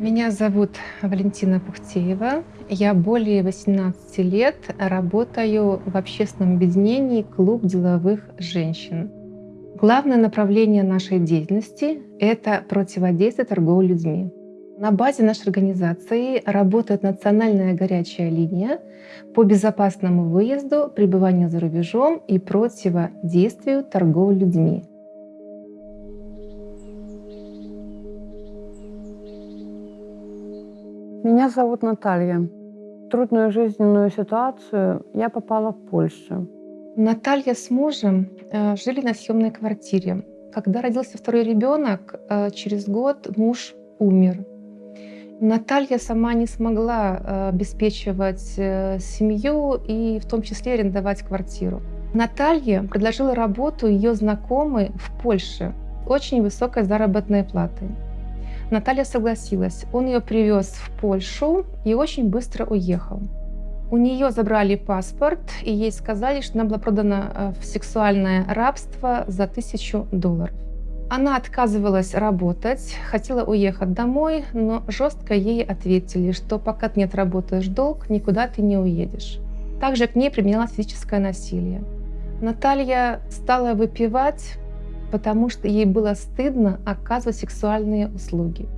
Меня зовут Валентина Пухтеева. Я более 18 лет работаю в общественном объединении «Клуб деловых женщин». Главное направление нашей деятельности — это противодействие торговли людьми. На базе нашей организации работает национальная горячая линия по безопасному выезду, пребыванию за рубежом и противодействию торговли людьми. Меня зовут Наталья. В трудную жизненную ситуацию я попала в Польшу. Наталья с мужем э, жили на съемной квартире. Когда родился второй ребенок, э, через год муж умер. Наталья сама не смогла э, обеспечивать семью и в том числе арендовать квартиру. Наталье предложила работу ее знакомый в Польше, очень высокой заработной платой. Наталья согласилась. Он ее привез в Польшу и очень быстро уехал. У нее забрали паспорт, и ей сказали, что она была продана э, в сексуальное рабство за тысячу долларов. Она отказывалась работать, хотела уехать домой, но жестко ей ответили, что пока ты не отработаешь долг, никуда ты не уедешь. Также к ней применялось физическое насилие. Наталья стала выпивать, потому что ей было стыдно оказывать сексуальные услуги.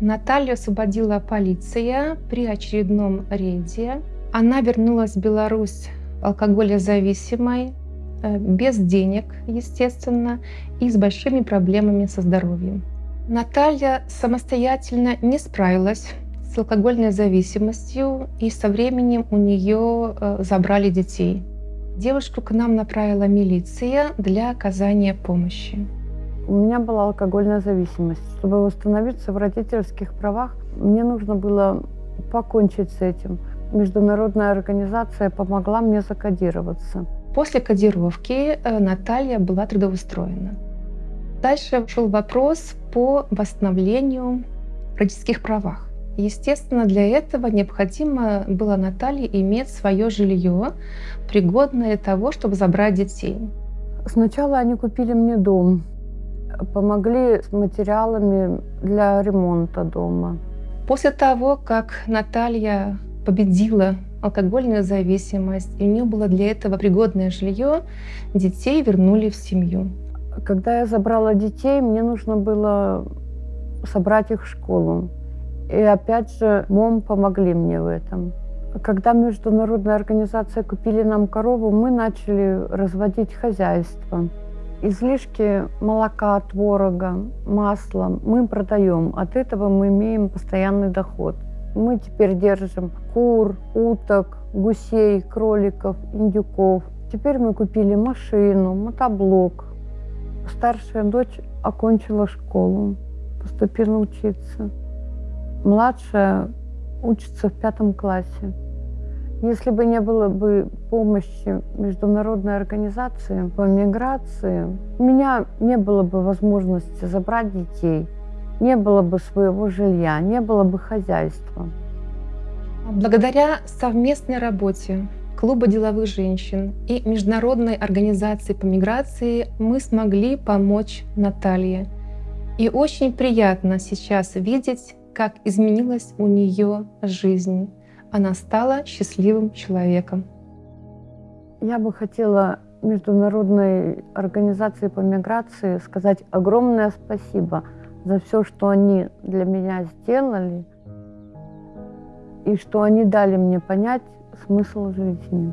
Наталью освободила полиция при очередном рейде. Она вернулась в Беларусь алкоголезависимой, без денег, естественно, и с большими проблемами со здоровьем. Наталья самостоятельно не справилась с алкогольной зависимостью, и со временем у нее э, забрали детей. Девушку к нам направила милиция для оказания помощи. У меня была алкогольная зависимость. Чтобы восстановиться в родительских правах, мне нужно было покончить с этим. Международная организация помогла мне закодироваться. После кодировки э, Наталья была трудоустроена. Дальше шел вопрос по восстановлению родительских правах. Естественно, для этого необходимо было Наталье иметь свое жилье, пригодное для того, чтобы забрать детей. Сначала они купили мне дом, помогли с материалами для ремонта дома. После того, как Наталья победила алкогольную зависимость, и у нее было для этого пригодное жилье, детей вернули в семью. Когда я забрала детей, мне нужно было собрать их в школу. И опять же, МОМ помогли мне в этом. Когда международная организация купили нам корову, мы начали разводить хозяйство. Излишки молока, творога, масла мы продаем. От этого мы имеем постоянный доход. Мы теперь держим кур, уток, гусей, кроликов, индюков. Теперь мы купили машину, мотоблок. Старшая дочь окончила школу, поступила учиться. Младшая учится в пятом классе. Если бы не было бы помощи международной организации по миграции, у меня не было бы возможности забрать детей, не было бы своего жилья, не было бы хозяйства. Благодаря совместной работе Клуба деловых женщин и Международной организации по миграции мы смогли помочь Наталье. И очень приятно сейчас видеть как изменилась у нее жизнь. Она стала счастливым человеком. Я бы хотела Международной организации по миграции сказать огромное спасибо за все, что они для меня сделали, и что они дали мне понять смысл жизни.